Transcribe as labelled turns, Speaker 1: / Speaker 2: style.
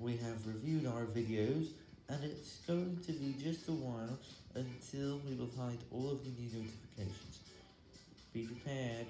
Speaker 1: We have reviewed our videos, and it's going to be just a while until we will hide all of the new notifications. Be prepared.